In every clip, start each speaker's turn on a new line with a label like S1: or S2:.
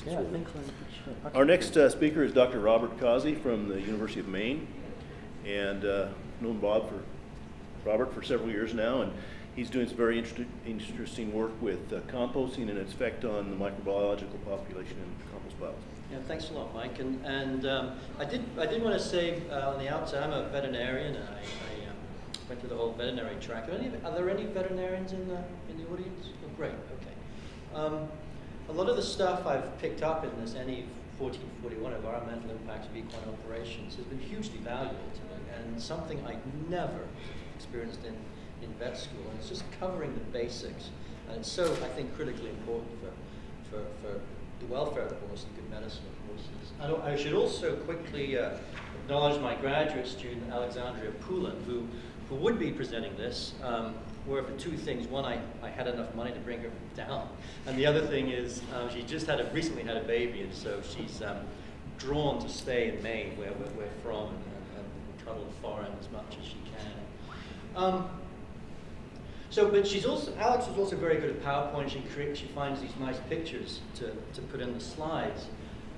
S1: this
S2: Yeah, I
S1: work.
S2: think so. Okay.
S1: Our next uh, speaker is Dr. Robert Causey from the University of Maine. And uh, known Bob for, Robert for several years now, and he's doing some very interest- interesting work with uh, composting and its effect on the microbiological population in compost piles.
S3: Yeah, thanks a lot, Mike. And, and um, I did I did want to say uh, on the outset, I'm a veterinarian, and I, I um, went through the whole veterinary track. Are, any, are there any veterinarians in the in the audience? Oh, great. Okay. Um, a lot of the stuff I've picked up in this NE 1441 environmental impacts of equine operations has been hugely valuable to me, and something I'd never experienced in in vet school. And it's just covering the basics, and it's so I think critically important for for, for the welfare of the horse and good medicine of horses. I, don't, I should also quickly uh, acknowledge my graduate student, Alexandria Poulin, who, who would be presenting this, um, were for two things. One, I, I had enough money to bring her down. And the other thing is um, she just had a, recently had a baby, and so she's um, drawn to stay in Maine, where we're, we're from, and, and, and cuddle the foreign as much as she can. Um, so, but she's also, Alex is also very good at PowerPoint. She creates, she finds these nice pictures to, to put in the slides.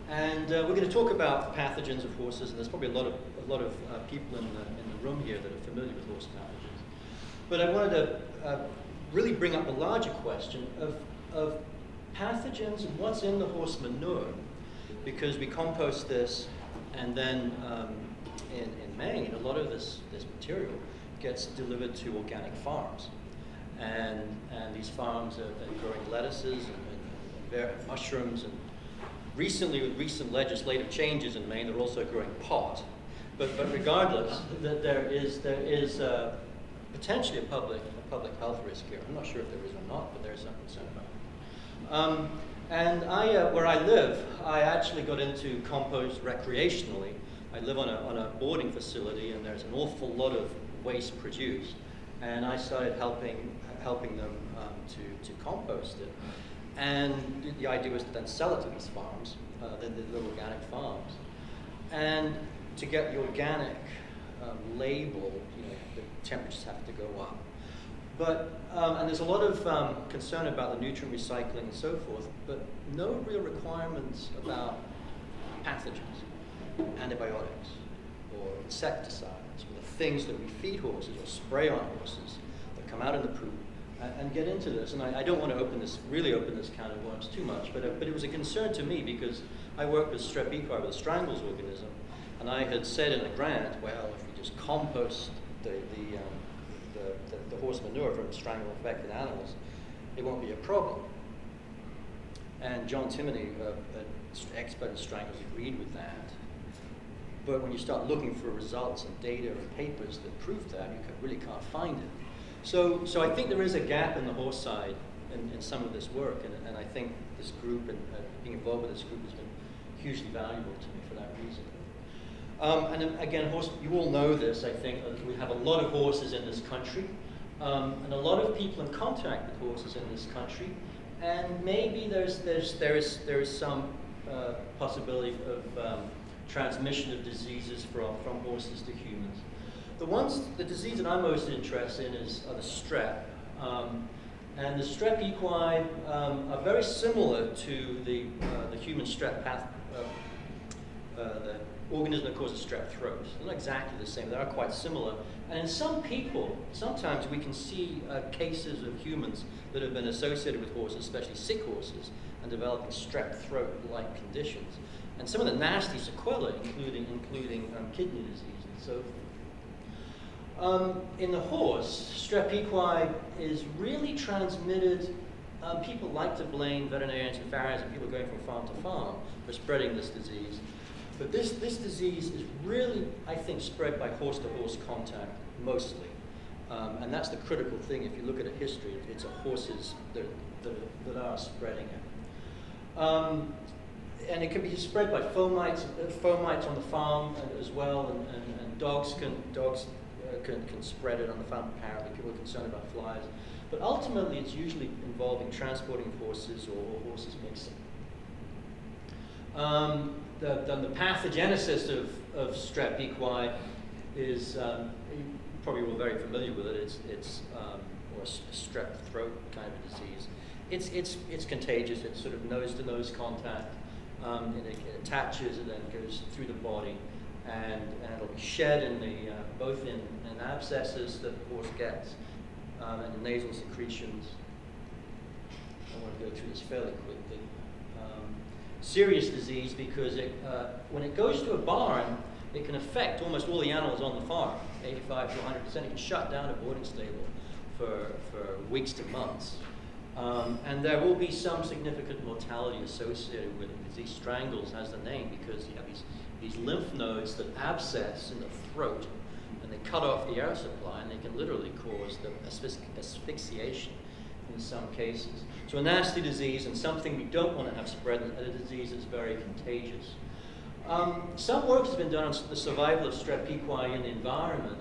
S3: And uh, we're going to talk about pathogens of horses, and there's probably a lot of, a lot of uh, people in the, in the room here that are familiar with horse pathogens. But I wanted to uh, really bring up the larger question of, of pathogens and what's in the horse manure, because we compost this, and then um, in, in Maine, a lot of this, this material gets delivered to organic farms. And and these farms are, are growing lettuces and, and, mushrooms and recently with recent legislative changes in Maine they're also growing pot. But but regardless that there is there is uh, potentially a public a public health risk here I'm not sure if there is or not but there's some concern about it um, and I uh, where I live I actually got into compost recreationally I live on a, on a boarding facility and there's an awful lot of waste produced and I started helping helping them um, to, to compost it. And the idea was to then sell it to these farms, uh, the, the little organic farms. And to get the organic um, label, temperatures have to go up. But, um, and there's a lot of um, concern about the nutrient recycling and so forth, but no real requirements about pathogens, antibiotics, or insecticides, or the things that we feed horses or spray on horses that come out in the poop and get into this. And I, I, don't want to open this, really open this can of worms too much, but, uh, but it was a concern to me because I worked with strep E. coli, with a strangles organism, and I had said in a grant, well, if we just compost the, the, um, the, the, the, horse manure from strangle infected animals, it won't be a problem. And John Timoney, uh, an expert in strangles, agreed with that. But when you start looking for results and data and papers that prove that, you can, really can't find it. So, so I think there is a gap in the horse side in, in some of this work, and, and I think this group and uh, being involved with this group has been hugely valuable to me for that reason. Um, and again, horse, you all know this, I think, we have a lot of horses in this country, um, and a lot of people in contact with horses in this country, and maybe there's, there's, there, is, there is some uh, possibility of um, transmission of diseases from, from horses to humans. The ones, the disease that I'm most interested in is the strep. Um, and the strep equi um, are very similar to the, uh, the human strep path, uh, uh, the organism that causes strep throat. They're not exactly the same, they are quite similar. And in some people, sometimes we can see uh, cases of humans that have been associated with horses, especially sick horses, and developing strep throat-like conditions. And some of the nasty sequelae, including, including um, kidney disease and so forth. Um, in the horse, strep equi is really transmitted. Um, people like to blame veterinarians and farriers and people going from farm to farm for spreading this disease. But this, this disease is really, I think, spread by horse-to-horse -horse contact mostly. Um, and that's the critical thing. If you look at a history, it's horses that, that, that are spreading it. Um, and it can be spread by fomites, uh, fomites on the farm as well, and, and, and dogs can dogs can, can spread it on the farm apparently. People are concerned about flies. But ultimately, it's usually involving transporting horses or horses mixing. Um, the, the, the, pathogenesis of, of strep equi is, um, you probably all very familiar with it, it's, it's um, or a strep throat kind of disease. It's, it's, it's contagious, it's sort of nose-to-nose -nose contact. Um, and it, it attaches and then goes through the body, and, and it'll be shed in the uh, both in, in abscesses that the horse gets um, and nasal secretions. I want to go through this fairly quickly. Serious disease because it, uh, when it goes to a barn, it can affect almost all the animals on the farm, 85 to 100 percent. It can shut down a boarding stable for, for weeks to months. Um, and there will be some significant mortality associated with it because these strangles has the name because you have these, these lymph nodes that abscess in the throat and they cut off the air supply and they can literally cause the asphyx- asphyxiation in some cases. So a nasty disease and something we don't want to have spread, and a disease that's very contagious. Um, some work has been done on the survival of strep in the environment,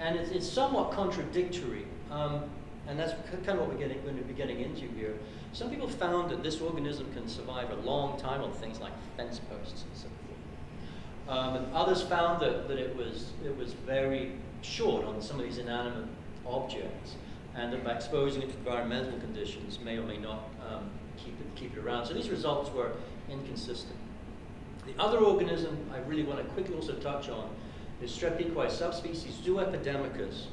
S3: and it's, it's somewhat contradictory. Um, and that's kind of what we're getting, going to be getting into here. Some people found that this organism can survive a long time on things like fence posts and so forth. Um, and others found that, that it, was, it was very short on some of these inanimate objects, and that by exposing it to environmental conditions may or may not um, keep, it, keep it around. So these results were inconsistent. The other organism I really want to quickly also touch on is Strep equi subspecies Zooepidemicus,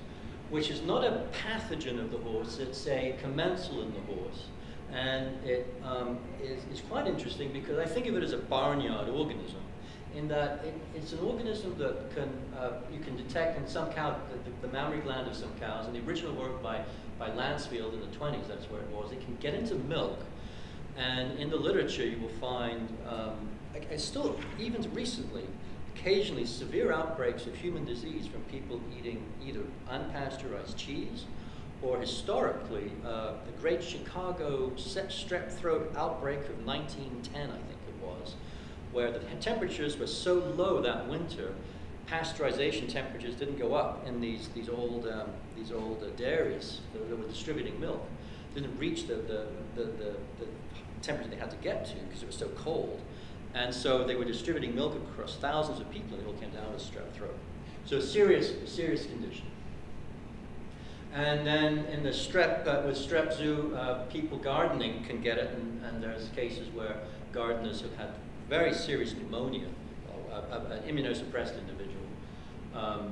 S3: which is not a pathogen of the horse, it's a commensal in the horse. And it um, is, is quite interesting because I think of it as a barnyard organism in that it, it's an organism that can, uh, you can detect in some cows, the, the, mammary gland of some cows, and the original work by, by Lancefield in the 20s, that's where it was, it can get into milk. And in the literature, you will find, um, still, even recently, occasionally severe outbreaks of human disease from people eating either unpasteurized cheese or historically, uh, the great Chicago strep throat outbreak of 1910, I think where the temperatures were so low that winter, pasteurization temperatures didn't go up in these, these old, um, these old uh, dairies that, were distributing milk. Didn't reach the, the, the, the, the temperature they had to get to because it was so cold. And so they were distributing milk across thousands of people, and they all came down with strep throat. So a serious, serious condition. And then in the strep, uh, with strep zoo, uh, people gardening can get it, and, and, there's cases where gardeners have had very serious pneumonia, uh, uh an immunosuppressed individual, um,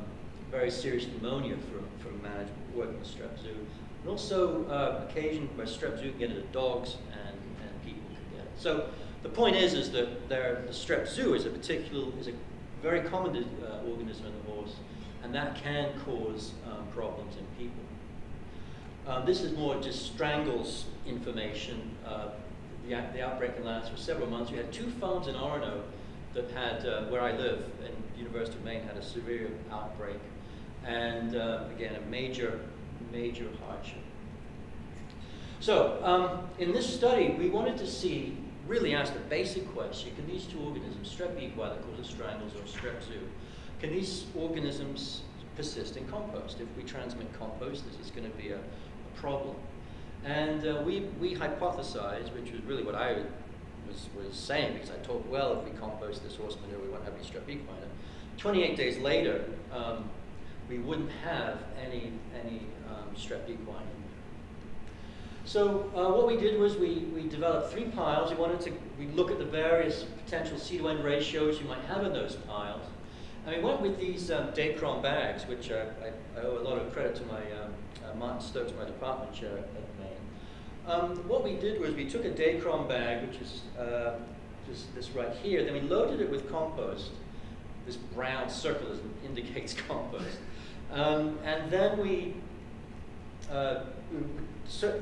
S3: very serious pneumonia from, from management working with strep zoo. And also uh, occasion where strep zoo can get it to dogs and, and people can get it. So the point is, is that there, the strep zoo is a particular, is a very common uh, organism in the horse, and that can cause um, problems in people. Um, this is more just strangles information. Uh, the, the, outbreak in last for several months. We had two farms in Orono that had, uh, where I live, in University of Maine, had a severe outbreak. And uh, again, a major, major hardship. So, um, in this study, we wanted to see really ask the basic question, can these two organisms, strep equi that causes strangles or strep zoo, can these organisms persist in compost? If we transmit compost, this is going to be a, a problem. And uh, we, we hypothesized, which was really what I was, was saying, because I thought, well, if we compost this horse manure, we won't have any strep equi in it. 28 days later, um, we wouldn't have any, any um, strep equi so uh, what we did was we, we developed three piles. We wanted to we look at the various potential C to N ratios you might have in those piles. And we went with these um, Dacron bags, which I, I, owe a lot of credit to my um, Martin Stokes, my department chair at, Maine. Um, what we did was we took a Dacron bag, which is uh, just this right here, then we loaded it with compost. This brown circle indicates compost. Um, and then we uh, so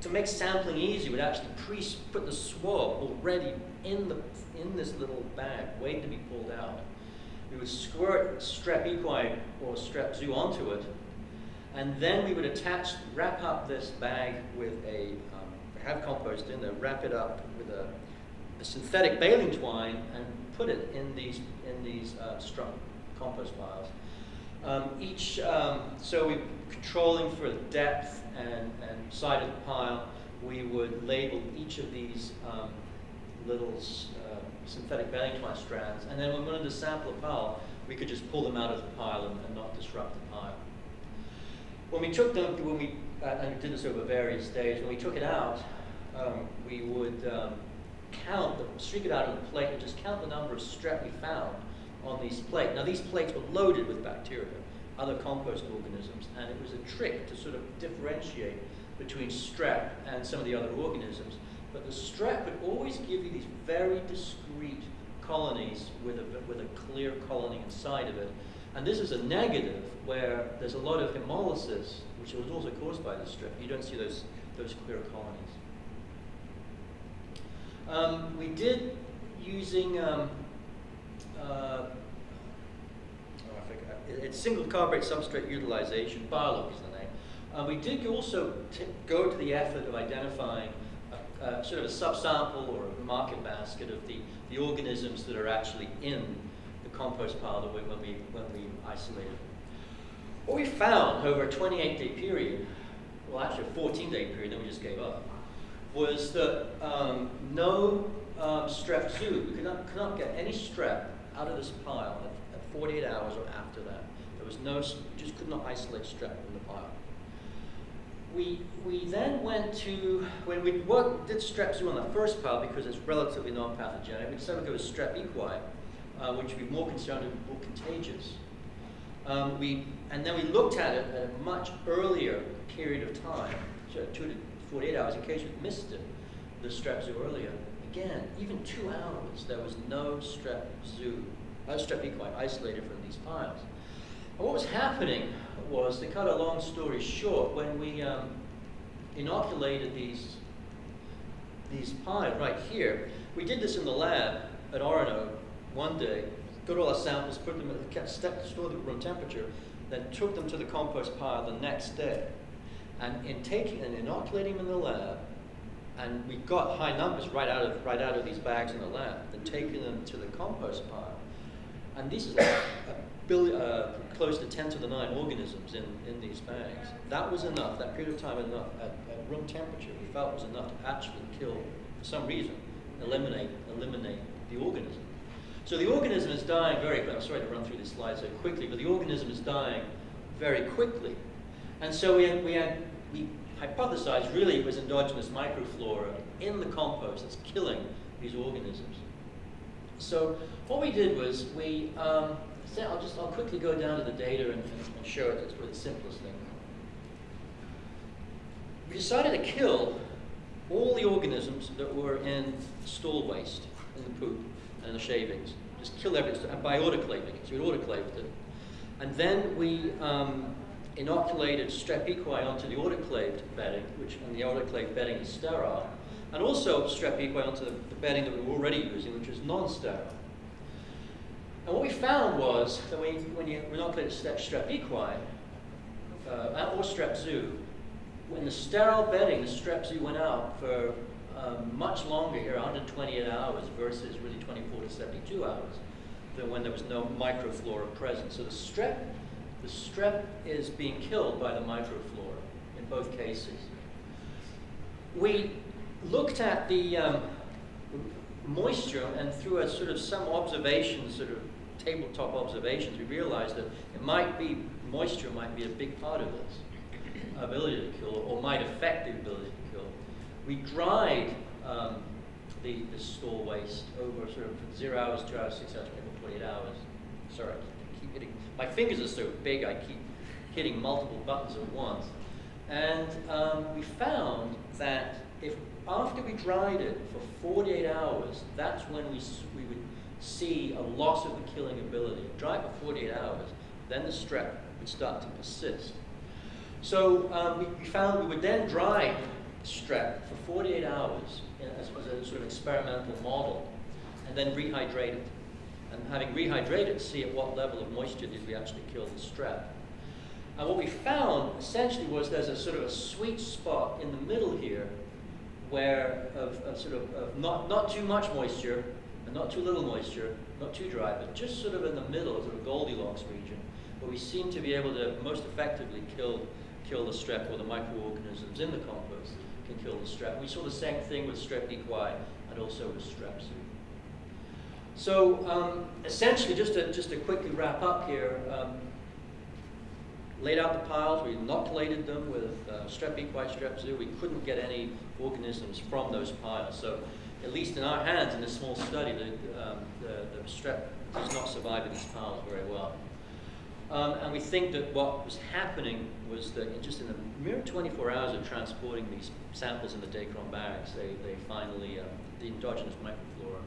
S3: to make sampling easy, we'd actually pre put the swab already in the in this little bag, waiting to be pulled out. We would squirt strep equi or strep zoo onto it, and then we would attach, wrap up this bag with a, um, have compost in there, wrap it up with a, a, synthetic baling twine, and put it in these in these uh, compost piles. Um, each, um, so we controlling for depth and, and side of the pile, we would label each of these um, little uh, synthetic baling twine strands, and then when we wanted to sample a pile, we could just pull them out of the pile and, and not disrupt the pile. When we took them, when we, uh, and did this over various days, when we took it out, um, we would um, count, the, streak it out on the plate and just count the number of strep we found on these plates. Now these plates were loaded with bacteria, other compost organisms, and it was a trick to sort of differentiate between strep and some of the other organisms. But the strep would always give you these very discrete colonies with a, with a clear colony inside of it. And this is a negative where there's a lot of hemolysis, which was also caused by the strep. You don't see those, those clear colonies. Um, we did using, um, uh, oh, it's single carburet substrate utilization, Biolog is the name. Uh, we did also go to the effort of identifying a, a sort of a subsample or a market basket of the, the organisms that are actually in compost pile that we, when we when we isolated. What we found over a 28-day period, well actually a 14-day period, then we just gave up, was that um, no um, strep zoo, we could not, could not get any strep out of this pile at, at 48 hours or after that. There was no, just could not isolate strep from the pile. We, we then went to, when we worked, did strep zoo on the first pile because it's relatively non-pathogenic, we decided to go with strep equi, uh, which would be more concerned and more contagious. Um, we, and then we looked at it at a much earlier period of time, so two to 48 hours, in case we missed it, the strep zoo earlier. Again, even two hours, there was no strep zoo, uh, strep equi isolated from these piles. And what was happening was, to cut a long story short, when we um, inoculated these these piles right here, we did this in the lab at Orono one day, got all our samples, put them, in- kept, st- stored them at room temperature, then took them to the compost pile the next day. And in taking and inoculating them in the lab, and we got high numbers right out of right out of these bags in the lab, then taking them to the compost pile. And this is like a billion, uh, close to 10 to the 9 organisms in, in these bags. That was enough, that period of time enough, at, at room temperature, we felt was enough to actually kill, for some reason, eliminate, eliminate the organism. So the organism is dying very, I'm sorry to run through this slide so quickly, but the organism is dying very quickly. And so we we had, we hypothesized really it was endogenous microflora in the compost that's killing these organisms. So what we did was we, um, I'll just, I'll quickly go down to the data and, and, show it, that's the simplest thing. We decided to kill all the organisms that were in stool waste, in the poop and the shavings. Just kill everything, by autoclaving it, so we autoclaved it. And then we um, inoculated strep equi onto the autoclaved bedding, which and the autoclaved bedding is sterile, and also strep equi onto the, the bedding that we were already using, which is non-sterile. And what we found was that when you, when you inoculated strep, strep equi, uh, or strep zoo, when the sterile bedding, the strep zoo went out for um, much longer here, 128 hours versus really 24 to 72 hours, than when there was no microflora present. So the strep, the strep is being killed by the microflora in both cases. We looked at the um, moisture and through a sort of some observations, sort of tabletop observations, we realized that it might be, moisture might be a big part of this ability to kill or might affect the ability. We dried um, the, the store waste over sort of zero hours, two hours, six hours, 24, 48 hours. Sorry, I keep hitting, my fingers are so big I keep hitting multiple buttons at once. And um, we found that if after we dried it for 48 hours, that's when we, we would see a loss of the killing ability. Dry for 48 hours, then the strep would start to persist. So um, we found we would then dry strep for 48 hours as a sort of experimental model, and then rehydrated. And having rehydrated, see at what level of moisture did we actually kill the strep. And what we found essentially was there's a sort of a sweet spot in the middle here where of, of sort of, of not, not too much moisture and not too little moisture, not too dry, but just sort of in the middle, sort of Goldilocks region, where we seem to be able to most effectively kill, kill the strep or the microorganisms in the compost can kill the strep. We saw the same thing with strep equi and also with strep. So um, essentially, just to, just to quickly wrap up here, um, laid out the piles, we inoculated them with uh, strep equi, strep zoo. We couldn't get any organisms from those piles. So at least in our hands in this small study, the, um, the, the strep does not survive in these piles very well. Um, and we think that what was happening was that just in the mere 24 hours of transporting these samples in the Dacron bags, they, they finally, um, the endogenous microflora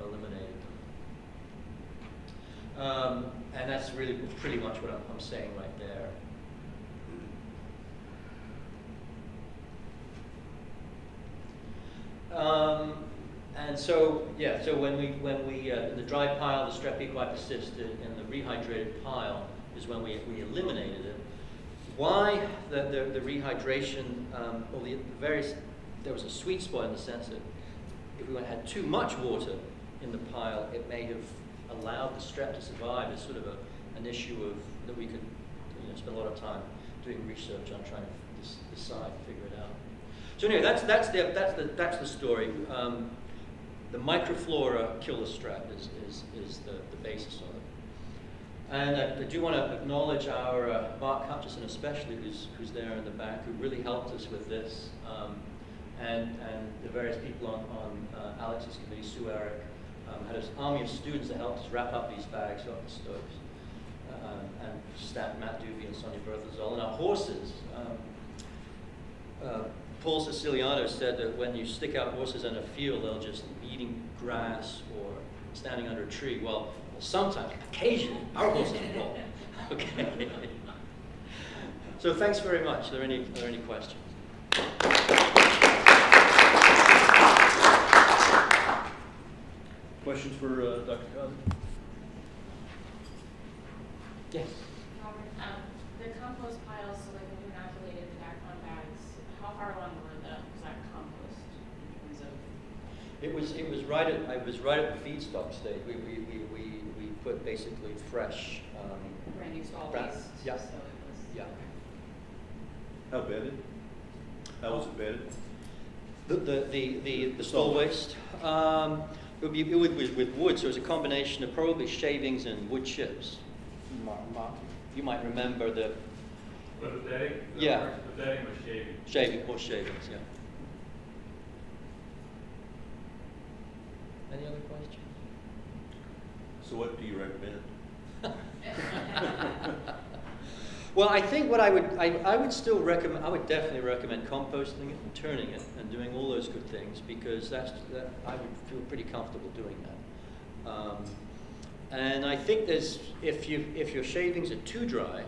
S3: eliminated them. Um, and that's really pretty much what I'm, I'm saying right there. Um, and so, yeah, so when we, when we, uh, in the dry pile, the strep persisted, in the rehydrated pile is when we, we eliminated it. Why the, the, the rehydration, um, or the, the various, there was a sweet spot in the sense that if we had too much water in the pile, it may have allowed the strep to survive as sort of a, an issue of, that we could, you know, spend a lot of time doing research on trying to decide, figure it out. So anyway, that's, that's, the, that's, the, that's the story. Um, the microflora kill the strep is, is, is the, the basis of it. And I, I do want to acknowledge our uh, Mark Hutchinson especially, who's, who's there in the back, who really helped us with this. Um, and, and the various people on, on uh, Alex's committee, Sue Erich, um, had an army of students that helped us wrap up these bags off the stoves. Um, and staff Matt Doobie and Sonia Berthazol. And our horses, um, uh, Paul Siciliano said that when you stick out horses in a field, they'll just be eating grass or standing under a tree. Well, sometimes, occasionally, our horses will. Okay. so thanks very much. Are there any, are there any questions?
S1: Questions for uh, Dr. Causey?
S3: Yes.
S2: Robert, um, the compost piles, so like when you inoculated the Dacron bags, how far along were the, was that compost in terms of?
S3: It was, it was right at, I was right at the feedstock stage. We, we, we, we, we put basically fresh, um,
S2: Brand new stall
S3: Bra-
S2: waste?
S3: yeah.
S2: So it was.
S3: yeah.
S1: How bedded? How was it bedded?
S3: The, the, the, the, the stall waste, um, it would be, it would, with, with wood, so it was a combination of probably shavings and wood chips. Mark, Mark, you might remember the
S4: With the bedding? the
S3: Yeah.
S4: horse- The bedding was shaving.
S3: shaving, horse shavings, yeah. Any other questions?
S1: So what do you recommend?
S3: Well, I think what I would, I, I would still recommend, I would definitely recommend composting it and turning it and doing all those good things because that's, that, I would feel pretty comfortable doing that. Um, and I think there's, if you, if your shavings are too dry,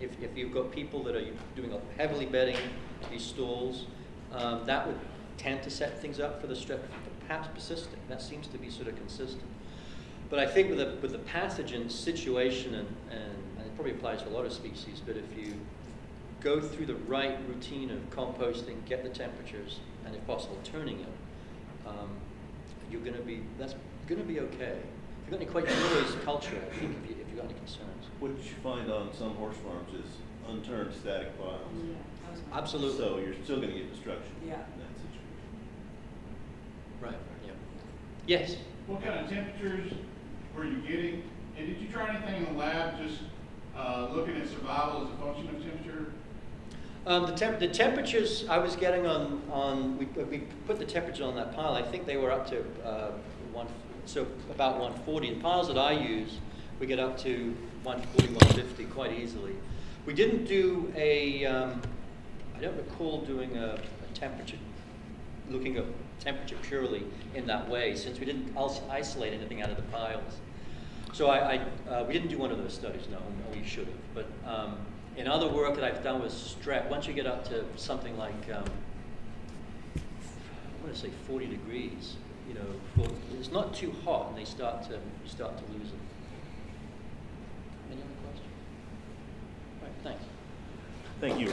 S3: if, if you've got people that are doing heavily bedding these stalls, um, that would tend to set things up for the strep perhaps persisting. That seems to be sort of consistent. But I think with the, with the pathogen situation, and, and, and it probably applies to a lot of species, but if you go through the right routine of composting, get the temperatures, and if possible, turning it, um, you're going to be, that's going to be okay. If you've got any questions, you always culture, I think, if, you, if you've got any concerns.
S1: What you find on some horse farms is unturned static piles.
S5: Yeah, that was my-
S3: Absolutely.
S1: So you're still gonna get destruction
S5: Yeah.
S1: in that situation.
S3: Right, yeah. Yes?
S6: What kind of temperatures were you getting? And did you try anything in the lab, just uh, looking at survival as a function of temperature?
S3: Um, the, temp- the temperatures I was getting on, on we, we put the temperature on that pile. I think they were up to uh, one, so about 140. The piles that I use, we get up to 140, 150 quite easily. We didn't do a, um, I don't recall doing a, a temperature, looking at temperature purely in that way, since we didn't isolate anything out of the piles. So I, I uh, we didn't do one of those studies, no, no, we should have. But um, in other work that I've done with strep, once you get up to something like, um, I want to say 40 degrees, you know, it's not too hot, and they start to start to lose them. Any other questions? Right, thanks.
S1: Thank you.